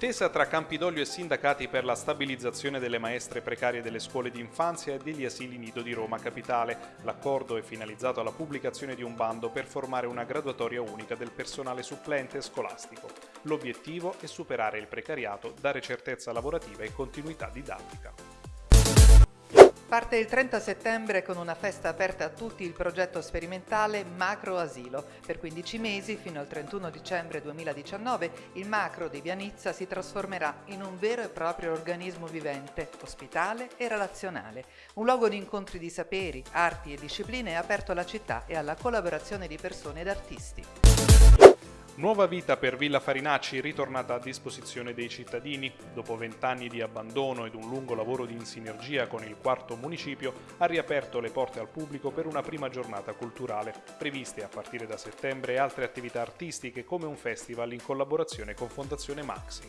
Intesa tra Campidoglio e sindacati per la stabilizzazione delle maestre precarie delle scuole di infanzia e degli asili nido di Roma Capitale. L'accordo è finalizzato alla pubblicazione di un bando per formare una graduatoria unica del personale supplente scolastico. L'obiettivo è superare il precariato, dare certezza lavorativa e continuità didattica. Parte il 30 settembre con una festa aperta a tutti il progetto sperimentale Macro Asilo. Per 15 mesi, fino al 31 dicembre 2019, il Macro di Vianizza si trasformerà in un vero e proprio organismo vivente, ospitale e relazionale. Un luogo di incontri di saperi, arti e discipline aperto alla città e alla collaborazione di persone ed artisti. Nuova vita per Villa Farinacci ritornata a disposizione dei cittadini. Dopo vent'anni di abbandono ed un lungo lavoro di sinergia con il quarto municipio, ha riaperto le porte al pubblico per una prima giornata culturale. Previste a partire da settembre altre attività artistiche come un festival in collaborazione con Fondazione Maxi.